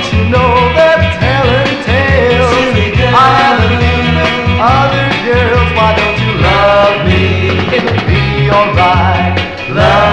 Don't you know they're telling tales? I have a been with other girls. Why don't you love me? It'll be alright. Love.